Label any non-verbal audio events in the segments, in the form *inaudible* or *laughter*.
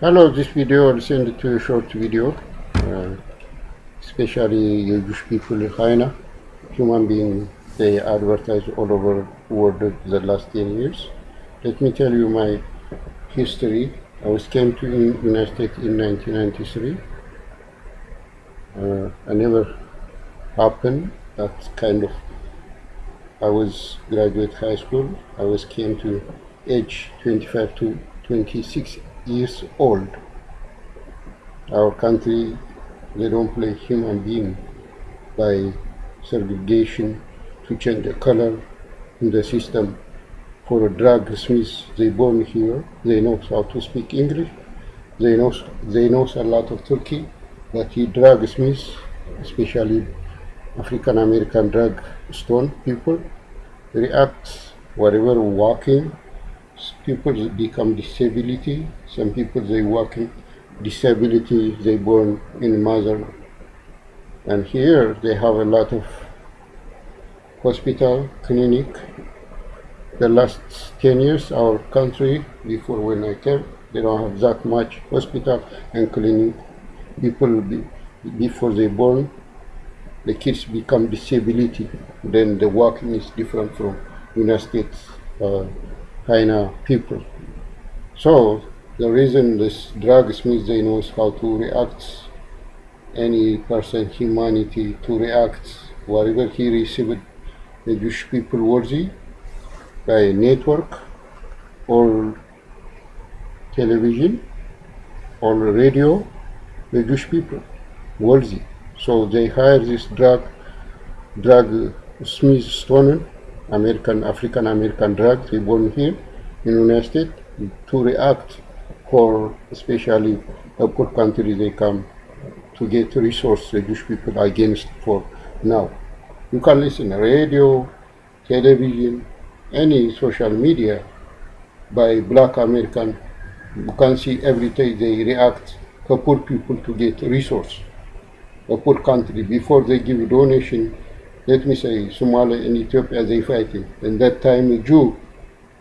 Hello, this video send to a short video, uh, especially Jewish people in China, human being they advertise all over world the last 10 years. Let me tell you my history. I was came to United States in 1993. Uh, I never happened that kind of I was graduate high school. I was came to age 25 to 26 years old. Our country, they don't play human being by segregation to change the color in the system. For a drug smith, they born here, they know how to speak English, they know, they know a lot of Turkey, but he drug smith, especially African American drug stone people react whatever walking people become disability. Some people they walking disability they born in mother. And here they have a lot of hospital clinic. The last 10 years our country before when I came they don't have that much hospital and clinic. People be, before they born the kids become disability, then the walking is different from United States uh, China people. So the reason this drug smith they knows how to react any person humanity to react whatever he received the Jewish people worthy by network or television or radio the Jewish people worthy so they hire this drug, drug Smith Stone, American, African American drug, they born here in United States to react for especially a poor country they come to get resource the Jewish people against for now. You can listen radio, television, any social media by black American. You can see every day they react for poor people to get resource a poor country before they give donation let me say Somalia and Ethiopia they fighting and that time Jew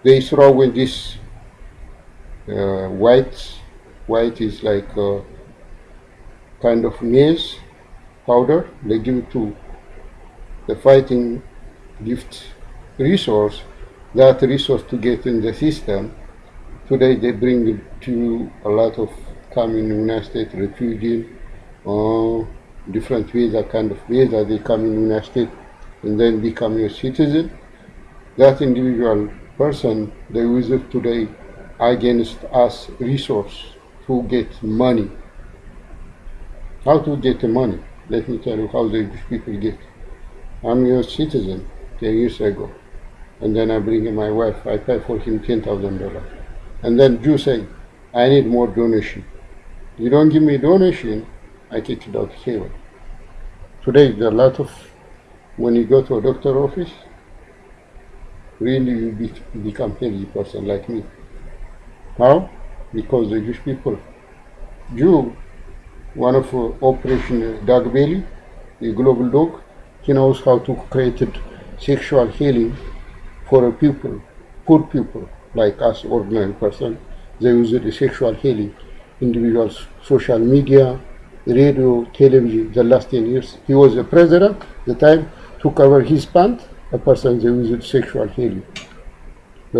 they throw in this uh, white white is like a kind of maize powder. They give it to the fighting gift resource that resource to get in the system. Today they bring to a lot of coming United States refugees uh, different visa kind of visa they come in United States and then become a citizen. That individual person they use it today against us resource to get money. How to get the money? Let me tell you how the people get. I'm your citizen 10 years ago. And then I bring my wife I pay for him $10,000 and then you say I need more donation. You don't give me donation I kick it out heaven. Today, there are a lot of, when you go to a doctor office, really you be, become healthy person like me. How? Because the Jewish people, Jew, one of uh, Operation Dog Belly, the global dog, he knows how to create sexual healing for a people, poor people like us, ordinary person. They use the sexual healing, individuals, social media, radio, television, the last 10 years. He was a president, the time to cover his pant, a person they used sexual healing.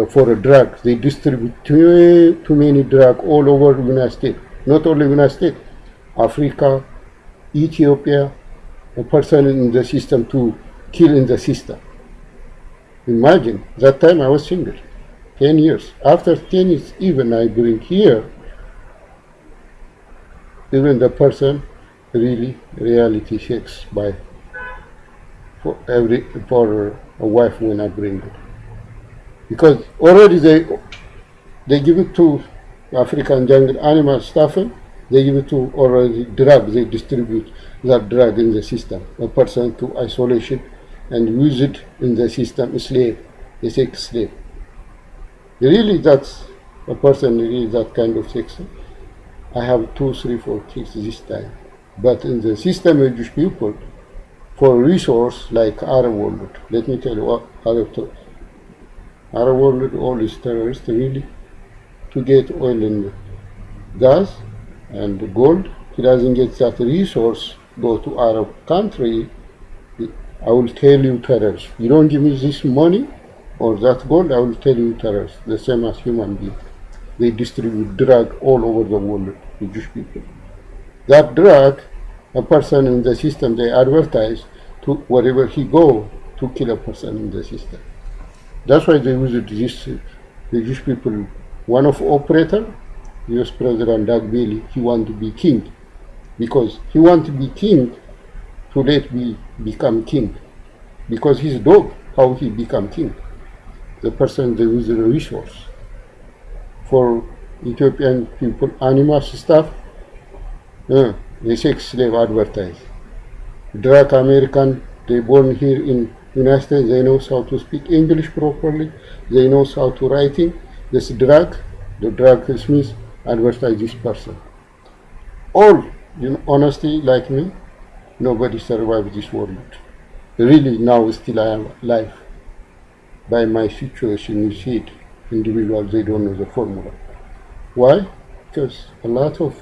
for a drug, they distribute too, too many drugs all over the United States. Not only United States, Africa, Ethiopia, a person in the system to kill in the system. Imagine, that time I was single, 10 years. After 10 years, even I bring here even the person really reality checks by for every for a wife when I bring it. Because already they they give it to African jungle animal stuff they give it to already drug they distribute that drug in the system. A person to isolation and use it in the system slave they say slave. Really that's a person really that kind of sex. I have two, three, four kids this time. But in the system of Jewish people, for resource like Arab world, let me tell you what Arab. Arab world, all is terrorists really, to get oil and gas and gold. He doesn't get that resource, go to Arab country, I will tell you terrorists. You don't give me this money or that gold, I will tell you terrorists. The same as human beings. They distribute drug all over the world to Jewish people. That drug, a person in the system, they advertise to wherever he go to kill a person in the system. That's why they use this, the Jewish people. One of operator, US President Doug Bailey, he want to be king because he want to be king to let me become king because his dog how he become king the person they use the resource for Ethiopian people animals stuff uh, they sex slave advertise drug American they born here in United States they know how to speak English properly they know how to writing this drug the drug Smith advertise this person all you know honesty like me nobody survived this world. Really now still I am alive. By my situation you see it. Individuals they don't know the formula. Why? Because a lot of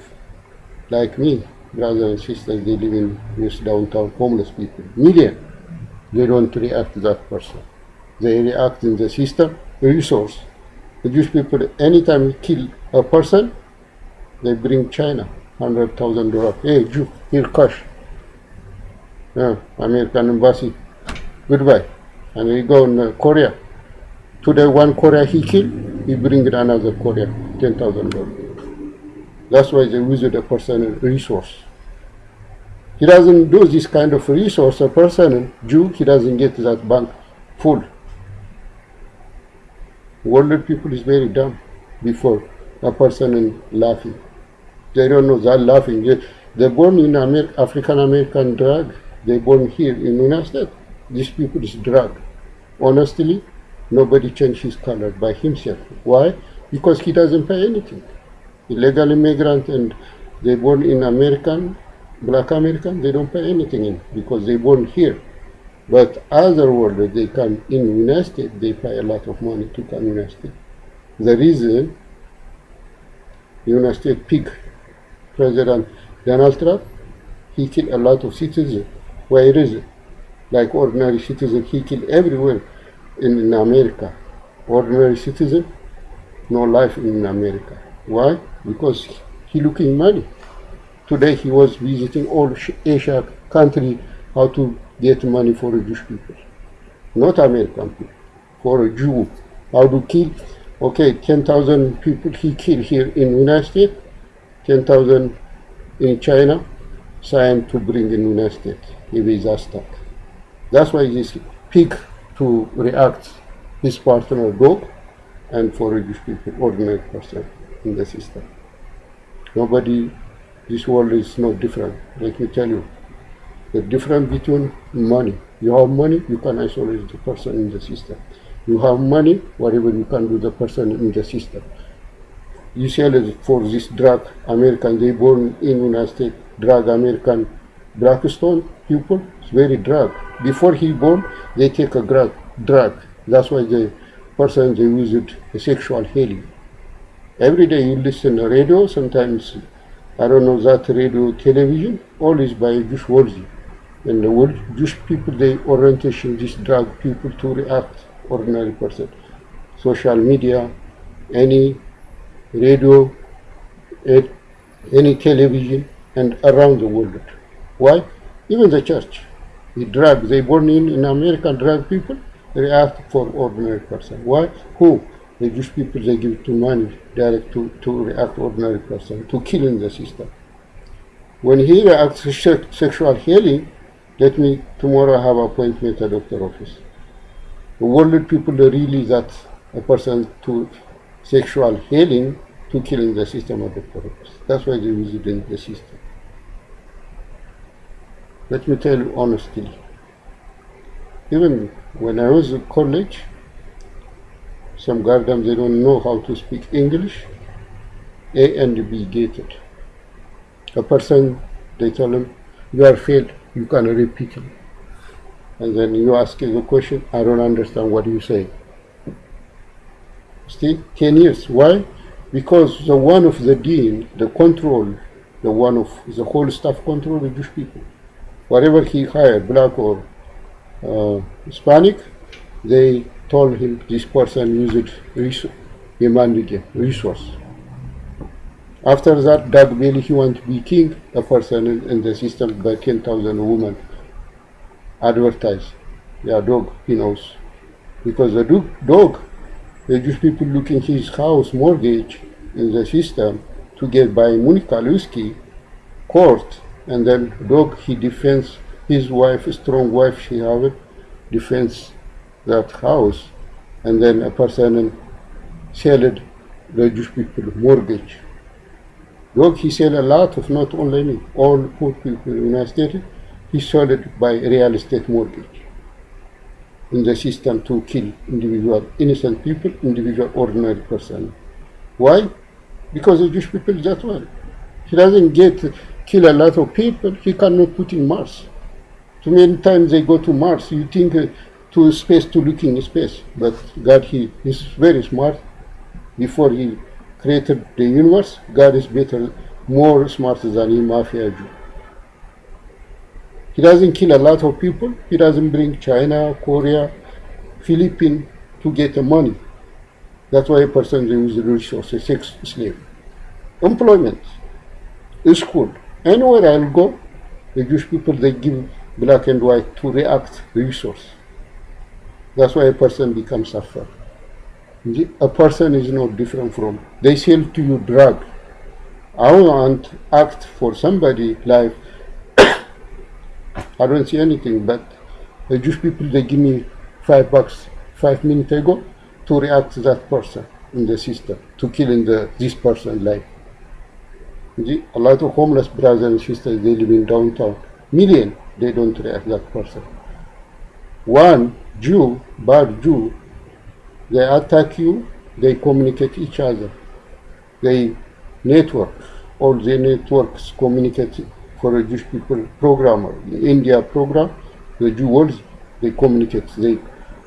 like me, brothers and sisters, they live in this downtown homeless people. Million. They don't react to that person. They react in the system, resource. The Jewish people, anytime you kill a person, they bring China, hundred thousand dollars. Hey Jew, here cash yeah, American embassy. Goodbye. And we go in uh, Korea. Today one Korea he killed, he bring another Korea, ten thousand dollars. That's why they use the personal resource. He doesn't do this kind of resource, a person, Jew, he doesn't get that bank full. World people is very dumb before a person laughing. They don't know that laughing. They, they're born in Amer African American drug They're born here in United States. These people is drug. Honestly, nobody change his color by himself. Why? Because he doesn't pay anything. Illegal immigrant and they born in American, black American, they don't pay anything in because they born here. But other world, they come in United States, they pay a lot of money to come United States. The reason United States pick President Donald Trump, he killed a lot of citizens where is it? Like ordinary citizen, he kill everywhere in, in America. Ordinary citizen, no life in America. Why? Because he looking money. Today he was visiting all Asia country how to get money for Jewish people. Not American people. For a Jew. How to kill? Okay, 10,000 people he killed here in United States. 10,000 in China. Sign to bring in United States if he's stuck. That's why this pig to react his partner dog and for Jewish people, ordinary person in the system. Nobody, this world is no different. Let me tell you, the difference between money. You have money, you can isolate the person in the system. You have money, whatever you can do the person in the system. You sell for this drug, American, they born in United States, drug American Blackstone people is very drug. Before he born, they take a drug. drug. That's why the person they use it a sexual healing. Every day you listen to radio, sometimes I don't know that radio television, all is by Jewish words. And the world, Jewish people they orientation this drug people to react ordinary person. Social media, any radio, eh, any television and around the world. Why? Even the church, the drug they born in, in America, drug people, react for ordinary person. Why? Who? The Jewish people, they give to money direct to, to react ordinary person, to killing the system. When he reacts to sexual healing, let me tomorrow have appointment at doctor office. The world people really that a person to sexual healing to killing the system of doctor office. That's why they use it in the system. Let me tell you honestly, even when I was in college, some goddamn they don't know how to speak English, A and B gated. A person, they tell him, you are failed, you can repeat. And then you ask a question, I don't understand what you say. Still, 10 years. Why? because the one of the dean, the control, the one of the whole staff control the Jewish people. Whatever he hired, black or uh, Hispanic, they told him this person used resource, humanity, resource. After that, Doug Bailey, he want to be king, a person in, in the system by 10,000 women advertise. Yeah, dog, he knows. Because the dog, dog, the Jewish people looking his house mortgage in the system to get by Monica Lewinsky court, and then dog, he defends his wife, strong wife she have it, that house, and then a person sold the Jewish people mortgage. Dog, he sell a lot of not only me, all poor people in the United States, he sold it by real estate mortgage in the system to kill individual innocent people, individual ordinary person. Why? Because the Jewish people that way. He doesn't get kill a lot of people, he cannot put in Mars. Too many times they go to Mars, you think uh, to space to look in space, but God he is very smart. Before he created the universe, God is better, more smart than him, mafia Jew. He doesn't kill a lot of people. He doesn't bring China, Korea, Philippines to get the money. That's why a person use the resources, sex slave. Employment, school, anywhere I'll go, the Jewish people, they give black and white to react resource. That's why a person becomes suffer. A person is not different from, they sell to you drug. I want act for somebody life *coughs* I don't see anything, but the Jewish people, they give me five bucks five minutes ago to react to that person in the system, to killing the, this person life. A lot of homeless brothers and sisters, they live in downtown. Million, they don't react that person. One Jew, bad Jew, they attack you, they communicate each other. They network, all the networks communicate for a Jewish people programmer, the India program, the Jews, they communicate, they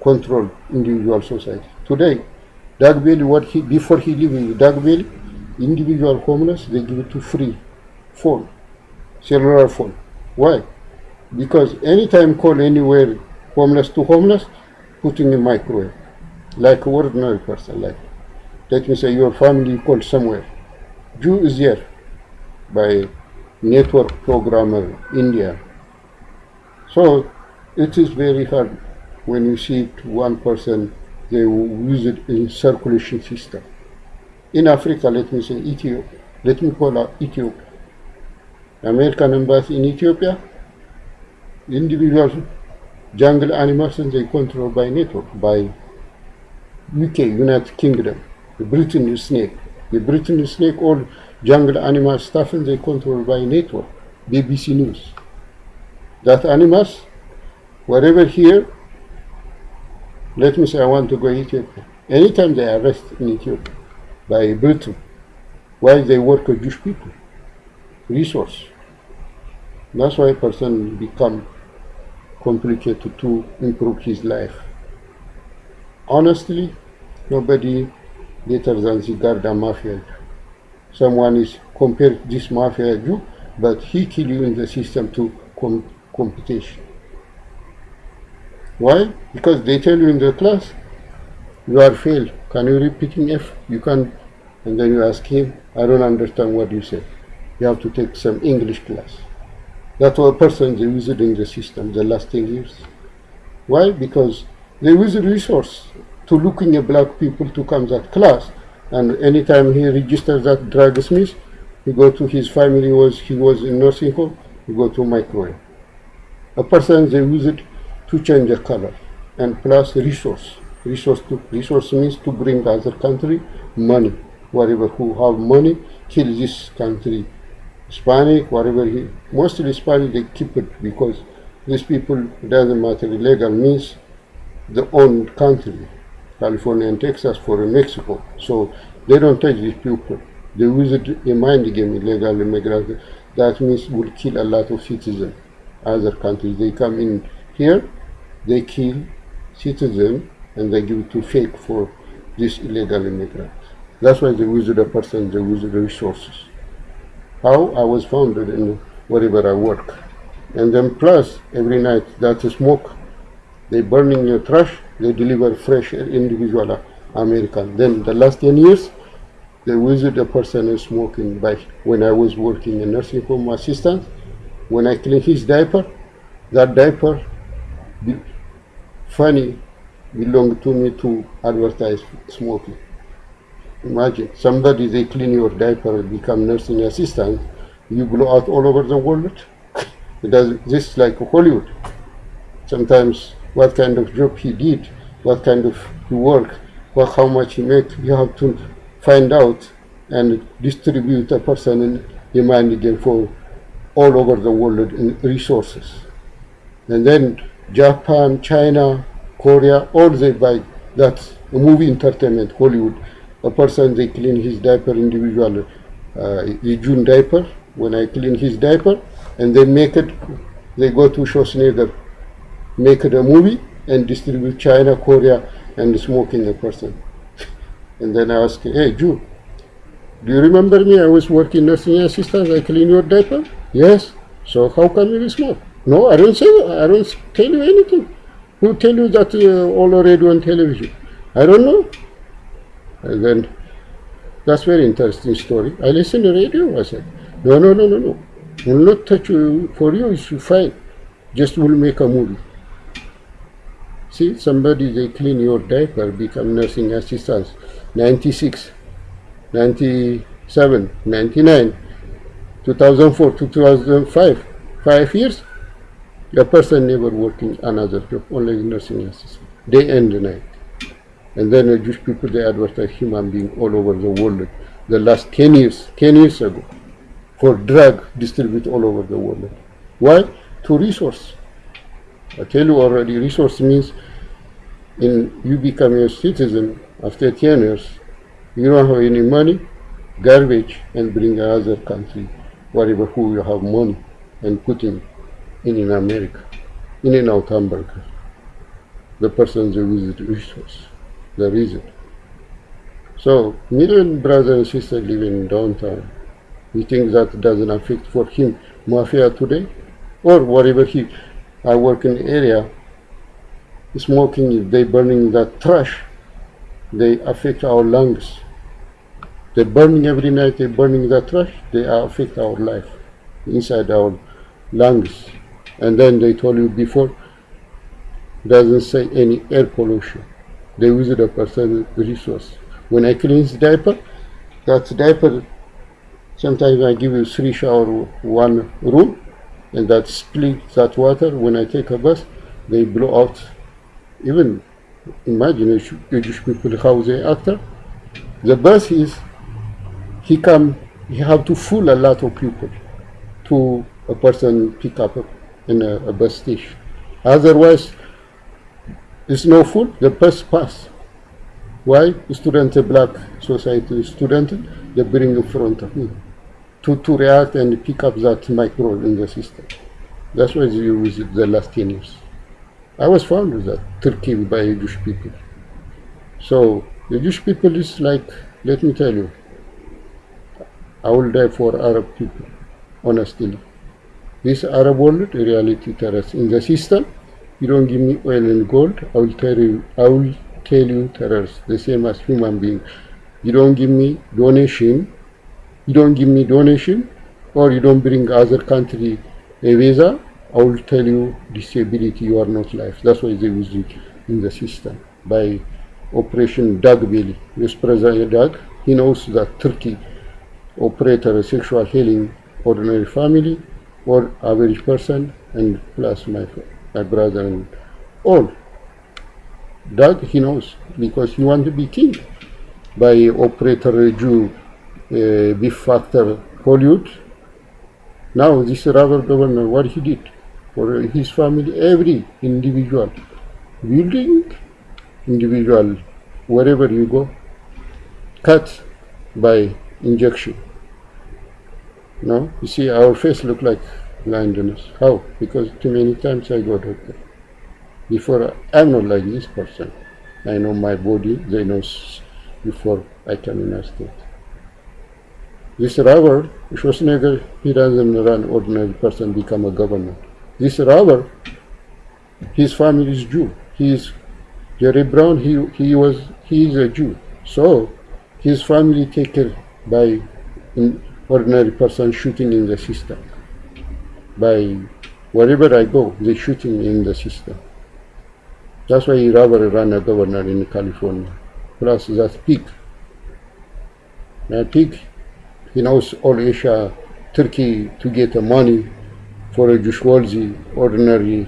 control individual society. Today, Doug Bailey, what he, before he leaving Doug Bailey, individual homeless, they give it to free phone, cellular phone. Why? Because anytime call anywhere homeless to homeless, putting in microwave, like ordinary person, like let me say your family called somewhere. Jew is there by network programmer India. So it is very hard when you see one person, they use it in circulation system. In Africa, let me say Ethiopia, let me call out Ethiopia. American embassy in Ethiopia, individual jungle animals and they control by network, by UK, United Kingdom, the Britain snake. The Britain snake all jungle animal stuff and they control by network, BBC News. That animals, wherever here, let me say I want to go Ethiopia. Anytime they arrest in Ethiopia by Britain, why they work with Jewish people? Resource. That's why a person become complicated to improve his life. Honestly, nobody better than the Garda Mafia someone is compared this mafia Jew, but he kill you in the system to com competition. Why? Because they tell you in the class, you are failed. Can you repeat in F? You can, and then you ask him, I don't understand what you said. You have to take some English class. What a person they use it in the system the last 10 years. Why? Because they use the resource to looking at black people to come that class and anytime he registers that drug smith, he go to his family was he was in nursing home, he go to microwave. A person they use it to change the color and plus resource. Resource to resource means to bring other country money. Whatever who have money, kill this country. Hispanic, whatever he mostly Hispanic they keep it because these people doesn't matter illegal means the own country. California and Texas for Mexico. So they don't touch these people. They use it a mind game, illegal immigrants. That means will kill a lot of citizens. Other countries, they come in here, they kill citizens and they give it to fake for this illegal immigrants. That's why they visit the person, they visit the resources. How I was founded in wherever I work. And then plus, every night, that smoke. They burning your trash, they deliver fresh individual uh, American. Then the last 10 years, they visit a person is smoking by when I was working in nursing home assistant. When I clean his diaper, that diaper, funny, belonged to me to advertise smoking. Imagine somebody they clean your diaper, and become nursing assistant, you blow out all over the world. It does this like Hollywood. Sometimes what kind of job he did, what kind of work, what how much he make, you have to find out and distribute a person in demand again for all over the world in resources. And then Japan, China, Korea, all they buy that movie entertainment, Hollywood. A person they clean his diaper individually uh, the June diaper. When I clean his diaper, and they make it, they go to Schwarzenegger, make it a movie and distribute China, Korea, and smoking a person. *laughs* And then I ask, hey, Jew, do you remember me? I was working nursing assistant. I clean your diaper. Yes. So how come you smoke? No, I don't say. I don't tell you anything. Who tell you that uh, all radio and television? I don't know. And then that's very interesting story. I listen to radio. I said, no, no, no, no, no. Will not touch you. For you, it's fine. Just will make a movie. See, somebody they clean your diaper, become nursing assistants. 96, 97, 99, 2004, 2005, five years, a person never working another job, only nursing assistant, day and night. And then the Jewish people, they advertise human being all over the world. The last 10 years, 10 years ago, for drug distribute all over the world. Why? To resource. I tell you already, resource means in you become a citizen after 10 years, you don't have any money, garbage, and bring another country, whatever who you have money, and put in, in, in America, in and out America. The person they visit resource, the reason. So, million brothers and sisters living in downtown, you think that doesn't affect for him mafia today? Or whatever he, I work in the area, smoking, they burning that trash, they affect our lungs. They're burning every night, they're burning that trash, they affect our life inside our lungs. And then they told you before, doesn't say any air pollution. They visit a person resource. When I clean his diaper, that diaper, sometimes I give you three shower, one room, and that split that water, when I take a bath, they blow out even imagine Jewish people how they act. The bus is he come he have to fool a lot of people to a person pick up in a, a bus station. Otherwise, it's no fool. The bus pass. Why? Student a black society student they bring in front of me to to react and pick up that micro in the system. That's why you visit the last ten years. I was found with that Turkey by Jewish people. So the Jewish people is like, let me tell you, I will die for Arab people, honestly. This Arab world, reality terrorists in the system, you don't give me oil and gold, I will tell you, I will tell you terrorists, the same as human being. You don't give me donation, you don't give me donation, or you don't bring other country a visa, I will tell you disability, you are not life. That's why they use it in the system by Operation Dog Belly. This President Doug, he knows that Turkey operator a sexual healing ordinary family or average person and plus my, my brother and all. Doug, he knows because he want to be king by operator Jew uh, beef factor Hollywood. Now this rubber governor, what he did? for his family, every individual, building individual, wherever you go, cut by injection. No, you see, our face look like blindness. How? Because too many times I go doctor. Before I'm not like this person. I know my body. They know before I can understand. This robber, Schwarzenegger, he doesn't run ordinary person become a governor. This robber, his family is Jew. He is Jerry Brown. He he was he is a Jew. So his family taken by ordinary person shooting in the system. By wherever I go, they shooting in the system. That's why he rather ran a governor in California. Plus that pig. Now pig, he knows all Asia, Turkey to get the money for a Jushwalzi ordinary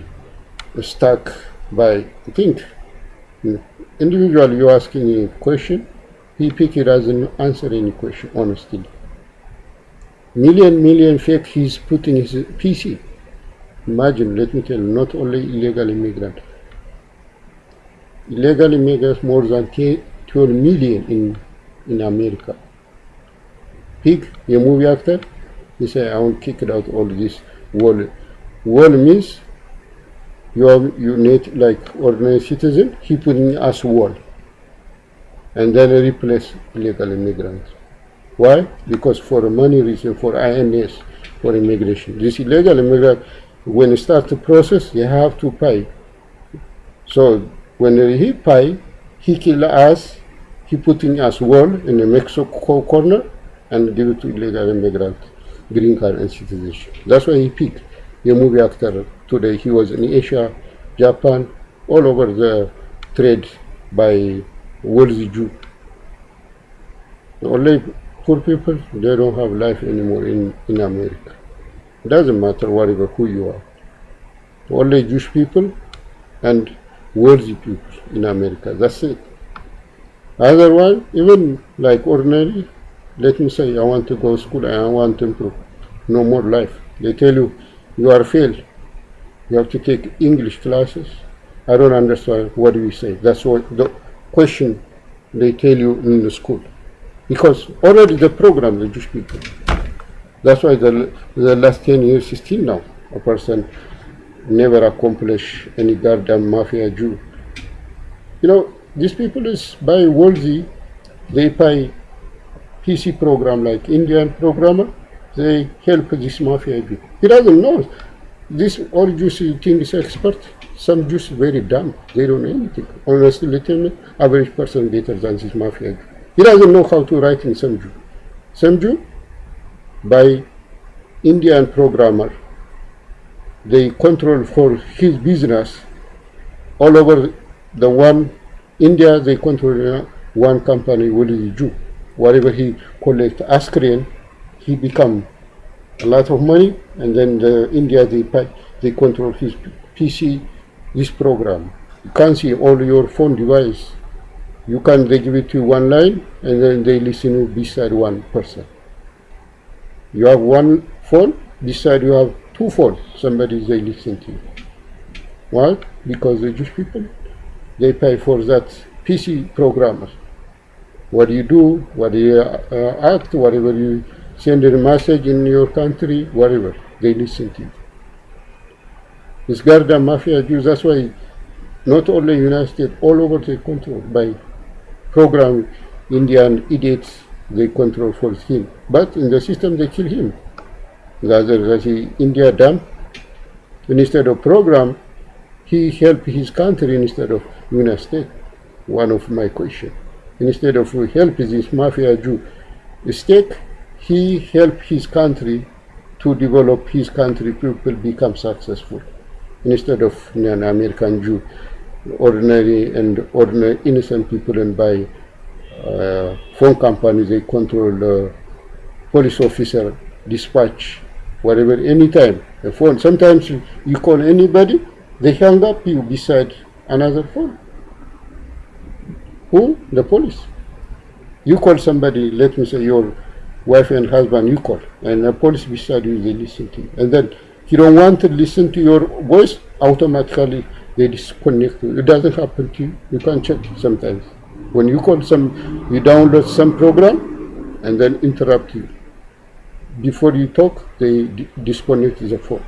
stock by, I think, individual you asking a question, he pick it as an answer any question, honestly. Million, million fake he's putting his PC. Imagine, let me tell you, not only illegal immigrant, illegal immigrants more than 12 million in, in America. Pig, a movie actor, he said, I want to kick out all this wall. Wall means you are you need like ordinary citizen, he putting us wall. And then replace illegal immigrants. Why? Because for money reason, for INS, for immigration. This illegal immigrant, when you start the process, you have to pay. So when he pay, he kill us, he putting us wall in the Mexico corner and give it to illegal immigrant, green card and citizenship. That's why he picked a movie actor today. He was in Asia, Japan, all over the trade by wealthy Jew. Only poor people, they don't have life anymore in, in America. It doesn't matter whatever who you are. Only Jewish people and wealthy people in America. That's it. Otherwise, even like ordinary, let me say I want to go to school and I want to improve. No more life. They tell you you are failed. You have to take English classes. I don't understand what you say. That's what the question they tell you in the school. Because already the program, the Jewish people. That's why the, the last 10 years is still now. A person never accomplish any goddamn mafia Jew. You know, these people is by worthy, they buy PC program like Indian programmer, they help this mafia Jew. He doesn't know. This all Jews think is expert. Some Jews very dumb. They don't know anything. Honestly, average person better than this mafia Jew. He doesn't know how to write in. Some Jew by Indian programmer they control for his business all over the one India they control one company will Jew whatever he collect Askrian he become a lot of money and then the India they they control his PC this program. You can see all your phone device you can they give it to one line and then they listen beside one person you have one phone beside you have two phones somebody they listen to. you Why? Because the Jewish people, they pay for that PC programmer. What do you do, what you uh, act, whatever you send a message in your country, whatever, they listen to you. This Garda Mafia Jews, that's why not only United States, all over they control by program Indian idiots they control for him. But in the system they kill him. Gazi India done. Instead of program, he helped his country instead of United States. One of my question. Instead of help this mafia Jew state, he helped his country to develop his country, people become successful. Instead of an American Jew, ordinary and ordinary innocent people and by uh, phone companies, they control the police officer dispatch whatever, anytime. A phone. Sometimes you call anybody, they hang up you beside another phone. Who? The police. You call somebody, let me say your wife and husband, you call, and the police beside you, they listen to you. And then you don't want to listen to your voice, automatically they disconnect you. It doesn't happen to you. You can't check sometimes. When you call some, you download some program and then interrupt you before you talk, they disconnect the phone.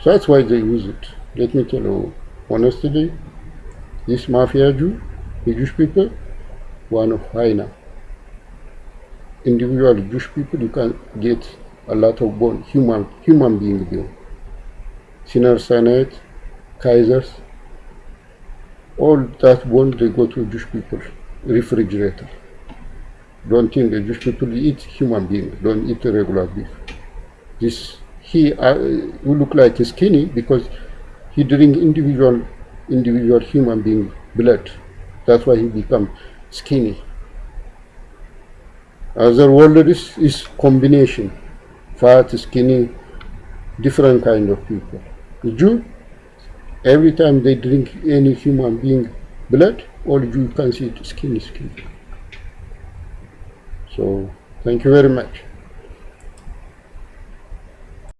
So that's why they use it. Let me tell you honestly, this mafia Jew, the Jewish people, one of hyena. Individual Jewish people, you can get a lot of bone, human, human being bone. Sinner Sinai, Kaisers, all that bone they go to Jewish people refrigerator. Don't think the Jewish people eat human being, don't eat regular beef. This he uh, will look like skinny because he drink individual individual human being blood. That's why he become skinny. Other world is, is combination, fat, skinny, different kind of people. The Jew, every time they drink any human being blood, all you can see it skin skin. So, thank you very much.